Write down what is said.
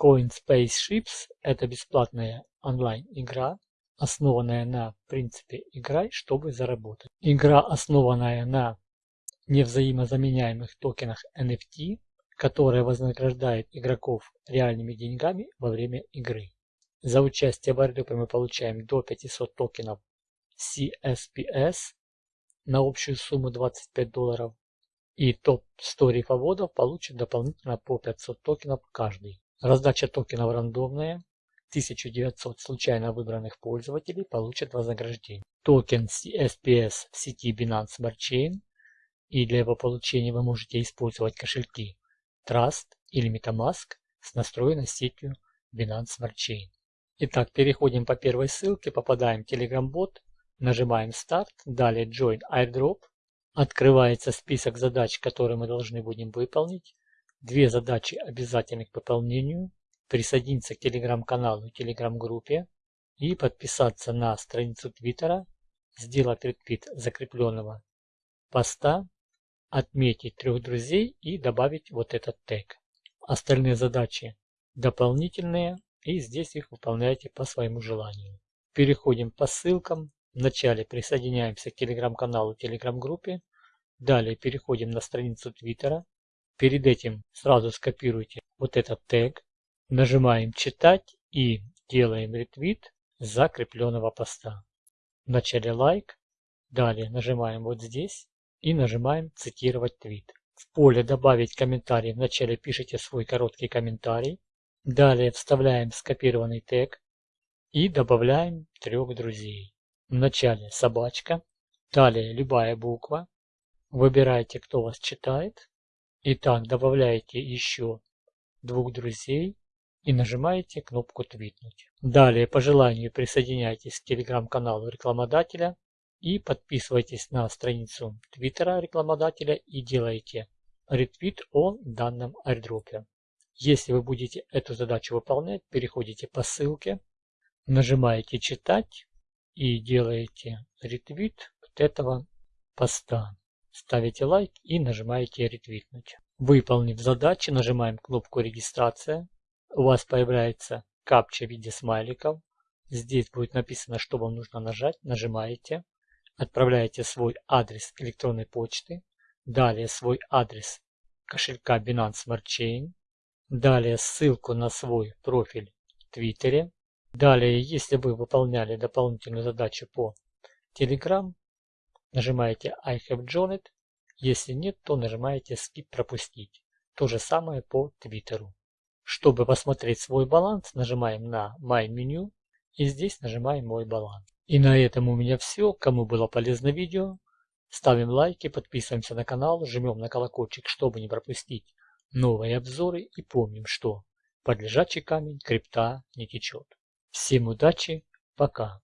Coin Spaceships – это бесплатная онлайн-игра, основанная на принципе «играй, чтобы заработать». Игра, основанная на невзаимозаменяемых токенах NFT, которая вознаграждает игроков реальными деньгами во время игры. За участие в airdrop мы получаем до 500 токенов CSPS на общую сумму 25 долларов. И топ-100 рифоводов получат дополнительно по 500 токенов каждый. Раздача токенов рандомная. 1900 случайно выбранных пользователей получат вознаграждение. Токен CSPS в сети Binance Smart Chain. И для его получения вы можете использовать кошельки Trust или MetaMask с настроенной сетью Binance Smart Chain. Итак, переходим по первой ссылке, попадаем в Telegram-бот, нажимаем Start, далее Join Airdrop. Открывается список задач, которые мы должны будем выполнить. Две задачи обязательны к выполнению. Присоединиться к телеграм-каналу и телеграм-группе. И подписаться на страницу Твиттера. Сделать ретвит закрепленного поста. Отметить трех друзей и добавить вот этот тег. Остальные задачи дополнительные. И здесь их выполняйте по своему желанию. Переходим по ссылкам. Вначале присоединяемся к телеграм-каналу, телеграм-группе. Далее переходим на страницу Твиттера. Перед этим сразу скопируйте вот этот тег, нажимаем «Читать» и делаем ретвит закрепленного поста. Вначале лайк, далее нажимаем вот здесь и нажимаем «Цитировать твит». В поле «Добавить комментарий» вначале пишите свой короткий комментарий, далее вставляем скопированный тег и добавляем трех друзей. Вначале собачка, далее любая буква, выбирайте, кто вас читает, Итак, добавляете еще двух друзей и нажимаете кнопку «Твитнуть». Далее по желанию присоединяйтесь к телеграм-каналу рекламодателя и подписывайтесь на страницу твиттера рекламодателя и делайте ретвит о данном airdropе. Если вы будете эту задачу выполнять, переходите по ссылке, нажимаете «Читать» и делаете ретвит вот этого поста. Ставите лайк и нажимаете ретвитнуть. Выполнив задачу, нажимаем кнопку регистрация. У вас появляется капча в виде смайликов. Здесь будет написано, что вам нужно нажать. Нажимаете. Отправляете свой адрес электронной почты. Далее свой адрес кошелька Binance Smart Chain. Далее ссылку на свой профиль в Твиттере. Далее, если вы выполняли дополнительную задачу по Telegram, Нажимаете I have joined. Если нет, то нажимаете Skip пропустить. То же самое по Твиттеру. Чтобы посмотреть свой баланс, нажимаем на My Menu и здесь нажимаем Мой баланс. И на этом у меня все. Кому было полезно видео, ставим лайки, подписываемся на канал, жмем на колокольчик, чтобы не пропустить новые обзоры и помним, что под лежачий камень крипта не течет. Всем удачи, пока!